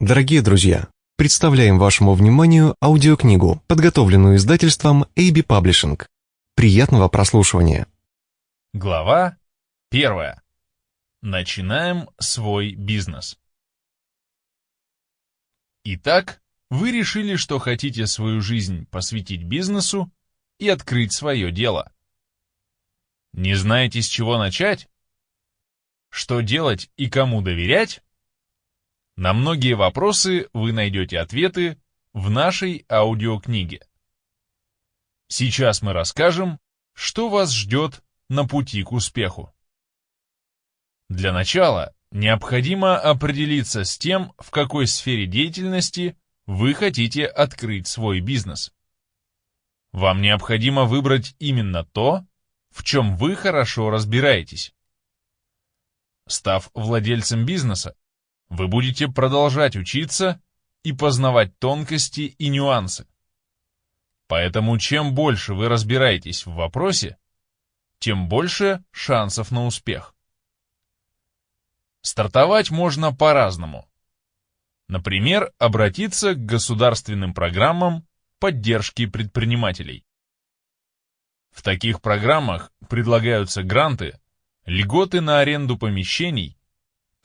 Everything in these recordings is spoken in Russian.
Дорогие друзья, представляем вашему вниманию аудиокнигу, подготовленную издательством AB Publishing. Приятного прослушивания. Глава первая. Начинаем свой бизнес. Итак, вы решили, что хотите свою жизнь посвятить бизнесу и открыть свое дело. Не знаете, с чего начать? Что делать и кому доверять? На многие вопросы вы найдете ответы в нашей аудиокниге. Сейчас мы расскажем, что вас ждет на пути к успеху. Для начала необходимо определиться с тем, в какой сфере деятельности вы хотите открыть свой бизнес. Вам необходимо выбрать именно то, в чем вы хорошо разбираетесь. Став владельцем бизнеса, вы будете продолжать учиться и познавать тонкости и нюансы. Поэтому чем больше вы разбираетесь в вопросе, тем больше шансов на успех. Стартовать можно по-разному. Например, обратиться к государственным программам поддержки предпринимателей. В таких программах предлагаются гранты, льготы на аренду помещений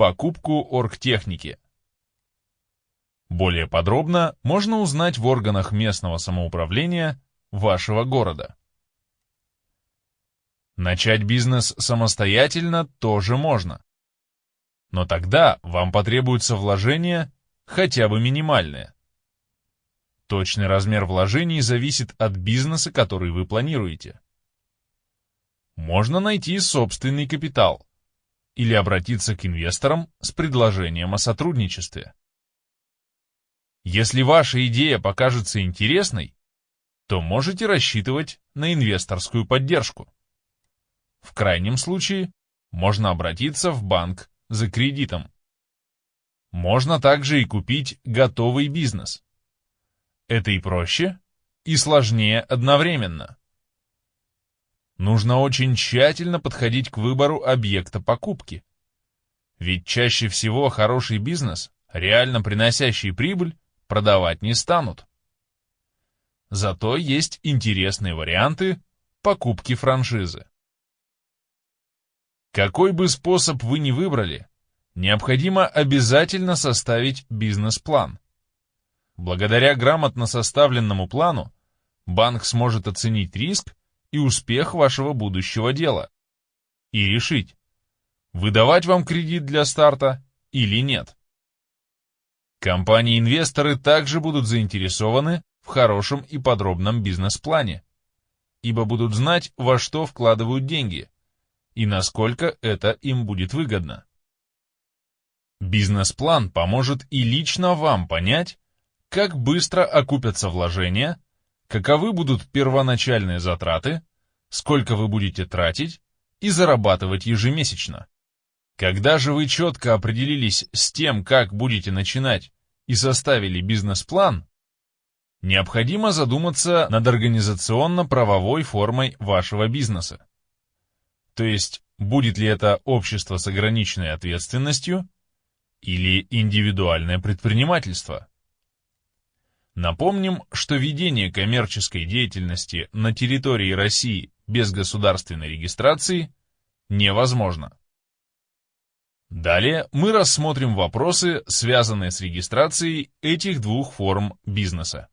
покупку оргтехники. Более подробно можно узнать в органах местного самоуправления вашего города. Начать бизнес самостоятельно тоже можно. Но тогда вам потребуется вложение хотя бы минимальное. Точный размер вложений зависит от бизнеса, который вы планируете. Можно найти собственный капитал, или обратиться к инвесторам с предложением о сотрудничестве. Если ваша идея покажется интересной, то можете рассчитывать на инвесторскую поддержку. В крайнем случае можно обратиться в банк за кредитом. Можно также и купить готовый бизнес. Это и проще, и сложнее одновременно нужно очень тщательно подходить к выбору объекта покупки. Ведь чаще всего хороший бизнес, реально приносящий прибыль, продавать не станут. Зато есть интересные варианты покупки франшизы. Какой бы способ вы ни выбрали, необходимо обязательно составить бизнес-план. Благодаря грамотно составленному плану банк сможет оценить риск и успех вашего будущего дела. И решить, выдавать вам кредит для старта или нет. Компании-инвесторы также будут заинтересованы в хорошем и подробном бизнес-плане, ибо будут знать, во что вкладывают деньги и насколько это им будет выгодно. Бизнес-план поможет и лично вам понять, как быстро окупятся вложения каковы будут первоначальные затраты, сколько вы будете тратить и зарабатывать ежемесячно. Когда же вы четко определились с тем, как будете начинать, и составили бизнес-план, необходимо задуматься над организационно-правовой формой вашего бизнеса. То есть, будет ли это общество с ограниченной ответственностью или индивидуальное предпринимательство. Напомним, что ведение коммерческой деятельности на территории России без государственной регистрации невозможно. Далее мы рассмотрим вопросы, связанные с регистрацией этих двух форм бизнеса.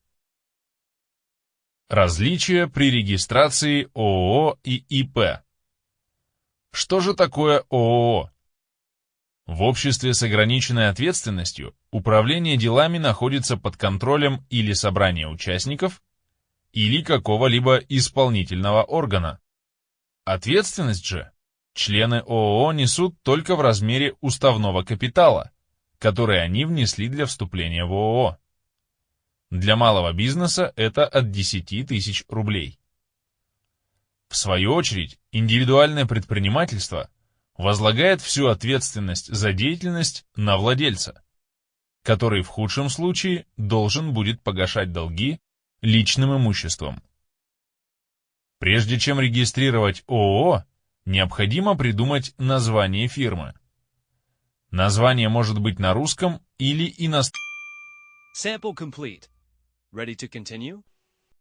Различия при регистрации ООО и ИП. Что же такое ООО? В обществе с ограниченной ответственностью управление делами находится под контролем или собрания участников, или какого-либо исполнительного органа. Ответственность же члены ООО несут только в размере уставного капитала, который они внесли для вступления в ООО. Для малого бизнеса это от 10 тысяч рублей. В свою очередь, индивидуальное предпринимательство – возлагает всю ответственность за деятельность на владельца, который в худшем случае должен будет погашать долги личным имуществом. Прежде чем регистрировать ООО, необходимо придумать название фирмы. Название может быть на русском или иностранном. Sample complete. Ready to continue?